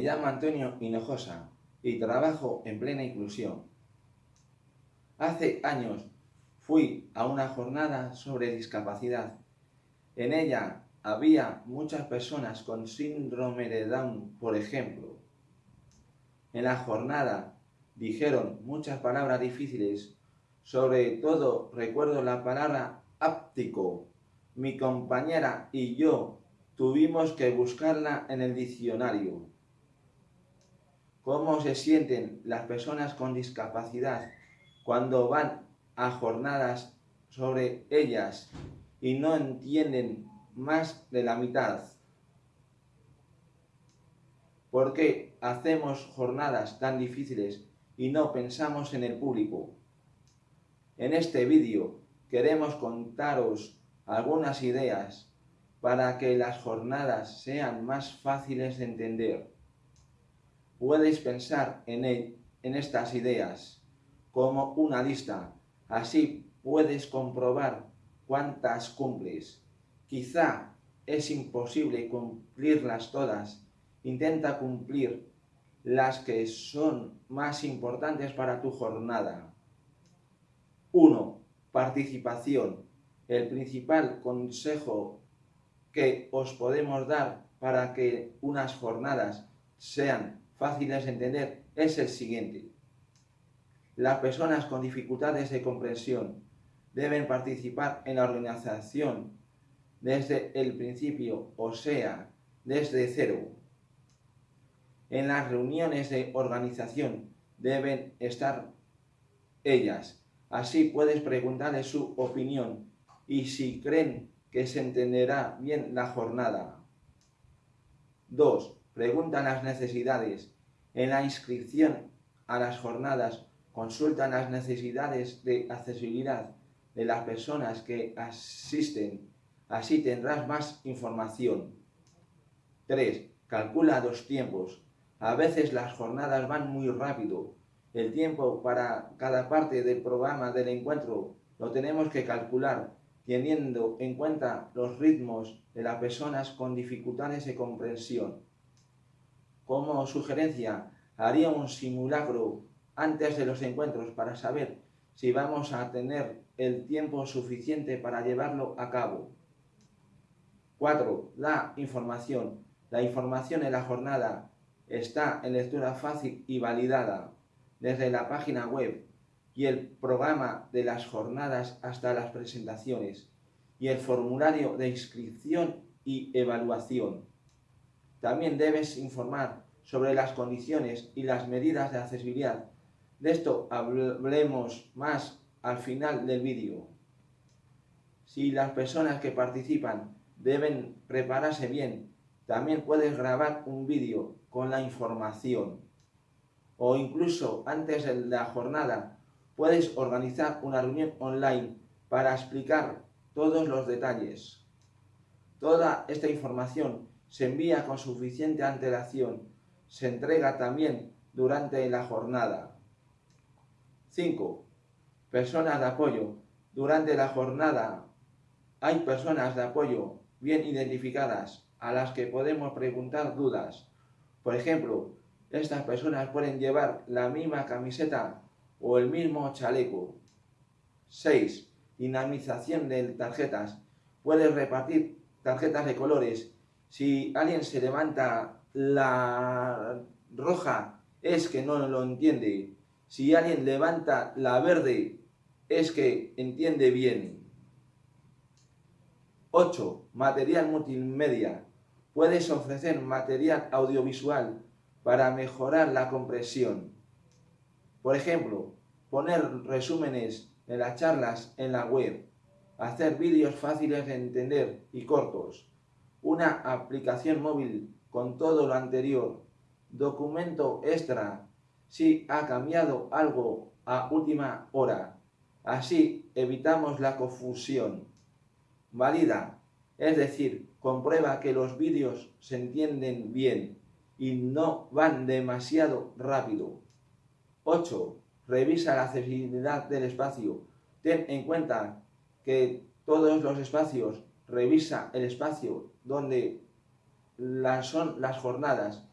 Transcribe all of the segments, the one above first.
Me llamo Antonio Hinojosa y trabajo en plena inclusión. Hace años fui a una jornada sobre discapacidad. En ella había muchas personas con síndrome de Down, por ejemplo. En la jornada dijeron muchas palabras difíciles, sobre todo recuerdo la palabra áptico. Mi compañera y yo tuvimos que buscarla en el diccionario. ¿Cómo se sienten las personas con discapacidad cuando van a jornadas sobre ellas y no entienden más de la mitad? ¿Por qué hacemos jornadas tan difíciles y no pensamos en el público? En este vídeo queremos contaros algunas ideas para que las jornadas sean más fáciles de entender. Puedes pensar en, en estas ideas como una lista, así puedes comprobar cuántas cumples. Quizá es imposible cumplirlas todas, intenta cumplir las que son más importantes para tu jornada. 1. Participación. El principal consejo que os podemos dar para que unas jornadas sean fáciles de entender es el siguiente. Las personas con dificultades de comprensión deben participar en la organización desde el principio, o sea, desde cero. En las reuniones de organización deben estar ellas. Así puedes preguntarles su opinión y si creen que se entenderá bien la jornada. 2. Preguntan las necesidades. En la inscripción a las jornadas consultan las necesidades de accesibilidad de las personas que asisten. Así tendrás más información. 3. Calcula los tiempos. A veces las jornadas van muy rápido. El tiempo para cada parte del programa del encuentro lo tenemos que calcular teniendo en cuenta los ritmos de las personas con dificultades de comprensión. Como sugerencia, haría un simulacro antes de los encuentros para saber si vamos a tener el tiempo suficiente para llevarlo a cabo. 4. La información. La información en la jornada está en lectura fácil y validada desde la página web y el programa de las jornadas hasta las presentaciones y el formulario de inscripción y evaluación. También debes informar sobre las condiciones y las medidas de accesibilidad. De esto hablemos más al final del vídeo. Si las personas que participan deben prepararse bien, también puedes grabar un vídeo con la información. O incluso antes de la jornada puedes organizar una reunión online para explicar todos los detalles. Toda esta información se envía con suficiente antelación. Se entrega también durante la jornada. 5. Personas de apoyo. Durante la jornada hay personas de apoyo bien identificadas a las que podemos preguntar dudas. Por ejemplo, estas personas pueden llevar la misma camiseta o el mismo chaleco. 6. Dinamización de tarjetas. Puedes repartir tarjetas de colores. Si alguien se levanta la roja, es que no lo entiende. Si alguien levanta la verde, es que entiende bien. 8. Material multimedia. Puedes ofrecer material audiovisual para mejorar la compresión. Por ejemplo, poner resúmenes de las charlas en la web, hacer vídeos fáciles de entender y cortos, una aplicación móvil con todo lo anterior, documento extra si ha cambiado algo a última hora. Así evitamos la confusión. Valida, es decir, comprueba que los vídeos se entienden bien y no van demasiado rápido. 8. Revisa la accesibilidad del espacio. Ten en cuenta que todos los espacios, revisa el espacio donde son las jornadas.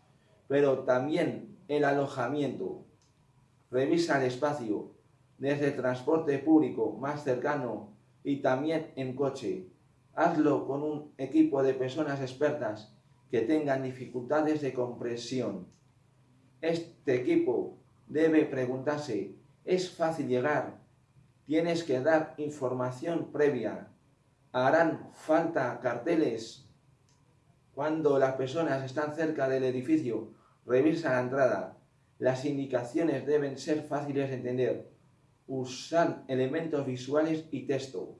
pero también el alojamiento. Revisa el espacio, desde el transporte público más cercano y también en coche. Hazlo con un equipo de personas expertas que tengan dificultades de comprensión. Este equipo debe preguntarse, ¿es fácil llegar? Tienes que dar información previa. ¿Harán falta carteles? Cuando las personas están cerca del edificio, revisa la entrada. Las indicaciones deben ser fáciles de entender. Usar elementos visuales y texto.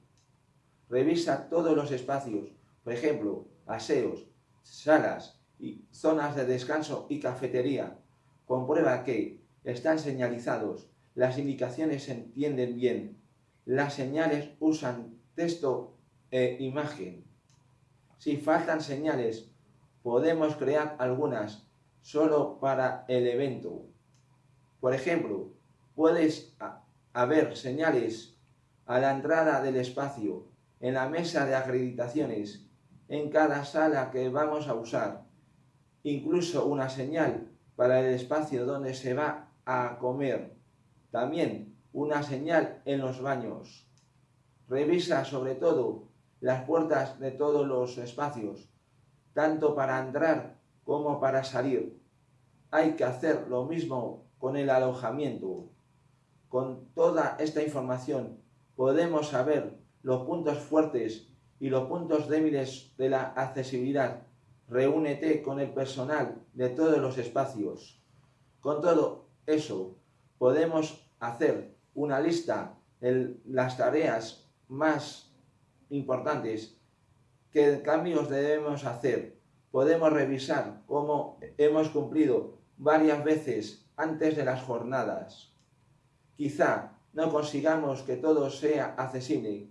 Revisa todos los espacios, por ejemplo, aseos, salas y zonas de descanso y cafetería. Comprueba que están señalizados, las indicaciones se entienden bien, las señales usan texto e imagen. Si faltan señales, podemos crear algunas solo para el evento. Por ejemplo, puedes haber señales a la entrada del espacio, en la mesa de acreditaciones, en cada sala que vamos a usar, incluso una señal para el espacio donde se va a comer. También una señal en los baños. Revisa sobre todo las puertas de todos los espacios, tanto para entrar como para salir. Hay que hacer lo mismo con el alojamiento. Con toda esta información podemos saber los puntos fuertes y los puntos débiles de la accesibilidad reúnete con el personal de todos los espacios. Con todo eso, podemos hacer una lista de las tareas más importantes que cambios debemos hacer. Podemos revisar cómo hemos cumplido varias veces antes de las jornadas. Quizá no consigamos que todo sea accesible.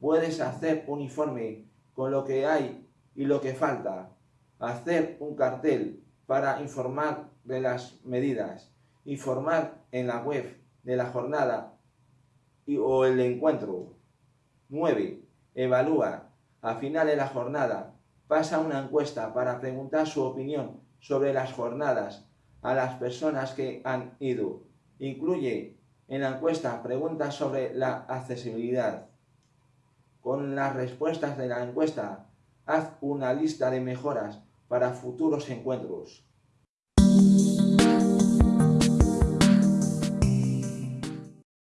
Puedes hacer un informe con lo que hay y lo que falta hacer un cartel para informar de las medidas, informar en la web de la jornada y, o el encuentro. 9. Evalúa. A final de la jornada, pasa una encuesta para preguntar su opinión sobre las jornadas a las personas que han ido. Incluye en la encuesta preguntas sobre la accesibilidad. Con las respuestas de la encuesta, haz una lista de mejoras para futuros encuentros.